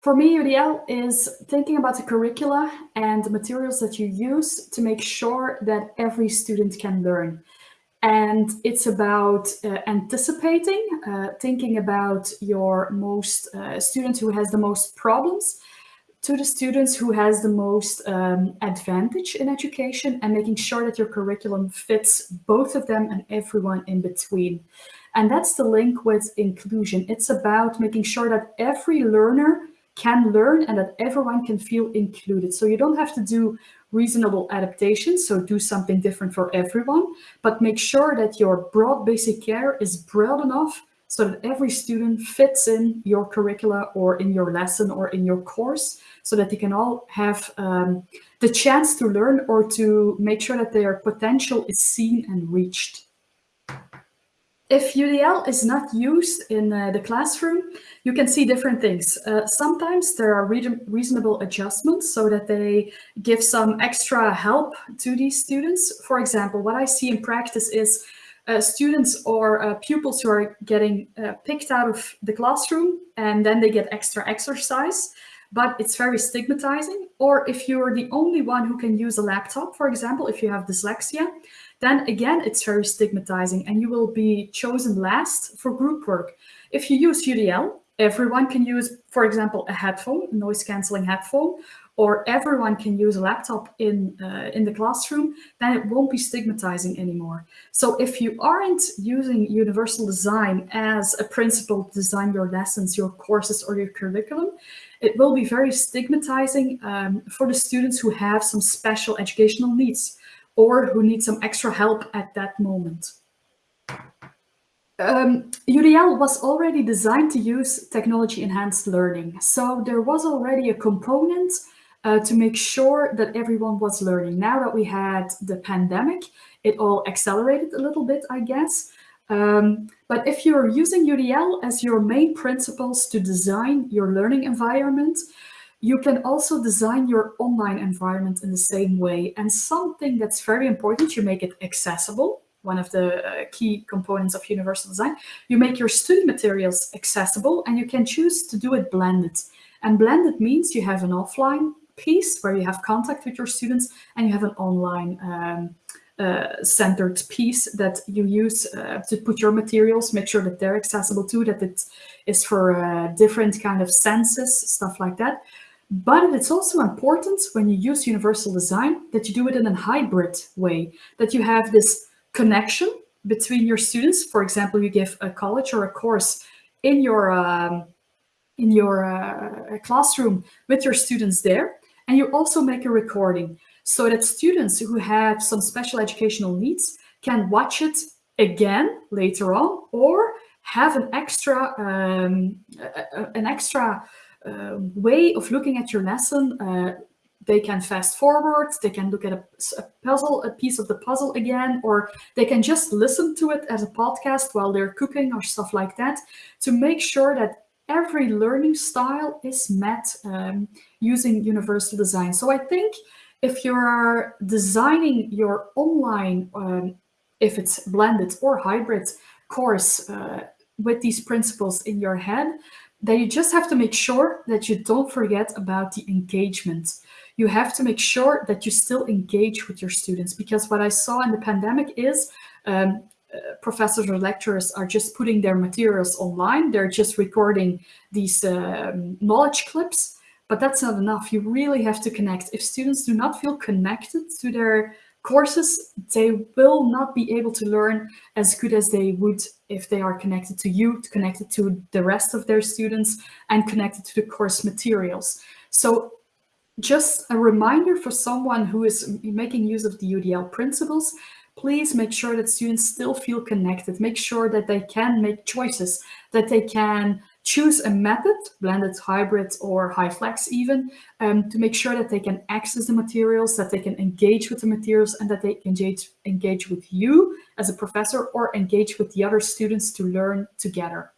For me, UDL is thinking about the curricula and the materials that you use to make sure that every student can learn. And it's about uh, anticipating, uh, thinking about your most uh, student who has the most problems to the students who has the most um, advantage in education and making sure that your curriculum fits both of them and everyone in between. And that's the link with inclusion. It's about making sure that every learner can learn and that everyone can feel included. So you don't have to do reasonable adaptations, so do something different for everyone, but make sure that your broad basic care is broad enough so that every student fits in your curricula or in your lesson or in your course so that they can all have um, the chance to learn or to make sure that their potential is seen and reached. If UDL is not used in uh, the classroom, you can see different things. Uh, sometimes there are re reasonable adjustments so that they give some extra help to these students. For example, what I see in practice is uh, students or uh, pupils who are getting uh, picked out of the classroom and then they get extra exercise, but it's very stigmatizing. Or if you're the only one who can use a laptop, for example, if you have dyslexia, then again, it's very stigmatizing and you will be chosen last for group work. If you use UDL, everyone can use, for example, a headphone, noise cancelling headphone, or everyone can use a laptop in, uh, in the classroom, then it won't be stigmatizing anymore. So if you aren't using universal design as a principle to design your lessons, your courses, or your curriculum, it will be very stigmatizing um, for the students who have some special educational needs or who need some extra help at that moment. Um, UDL was already designed to use technology-enhanced learning. So there was already a component uh, to make sure that everyone was learning. Now that we had the pandemic, it all accelerated a little bit, I guess. Um, but if you're using UDL as your main principles to design your learning environment, you can also design your online environment in the same way. And something that's very important, you make it accessible, one of the uh, key components of universal design. You make your study materials accessible and you can choose to do it blended. And blended means you have an offline piece where you have contact with your students and you have an online um, uh, centered piece that you use uh, to put your materials, make sure that they're accessible too, that it is for uh, different kind of senses, stuff like that. But it's also important when you use universal design that you do it in a hybrid way, that you have this connection between your students. For example, you give a college or a course in your um, in your uh, classroom with your students there, and you also make a recording so that students who have some special educational needs can watch it again later on or have an extra um, an extra uh, way of looking at your lesson. Uh, they can fast forward, they can look at a, a, puzzle, a piece of the puzzle again, or they can just listen to it as a podcast while they're cooking or stuff like that to make sure that every learning style is met um, using universal design. So I think if you're designing your online, um, if it's blended or hybrid course uh, with these principles in your head, then you just have to make sure that you don't forget about the engagement. You have to make sure that you still engage with your students because what I saw in the pandemic is um, professors or lecturers are just putting their materials online. They're just recording these um, knowledge clips, but that's not enough. You really have to connect. If students do not feel connected to their courses, they will not be able to learn as good as they would if they are connected to you, connected to the rest of their students, and connected to the course materials. So just a reminder for someone who is making use of the UDL principles, please make sure that students still feel connected. Make sure that they can make choices, that they can choose a method, blended, hybrid, or HyFlex even, um, to make sure that they can access the materials, that they can engage with the materials, and that they can engage, engage with you as a professor or engage with the other students to learn together.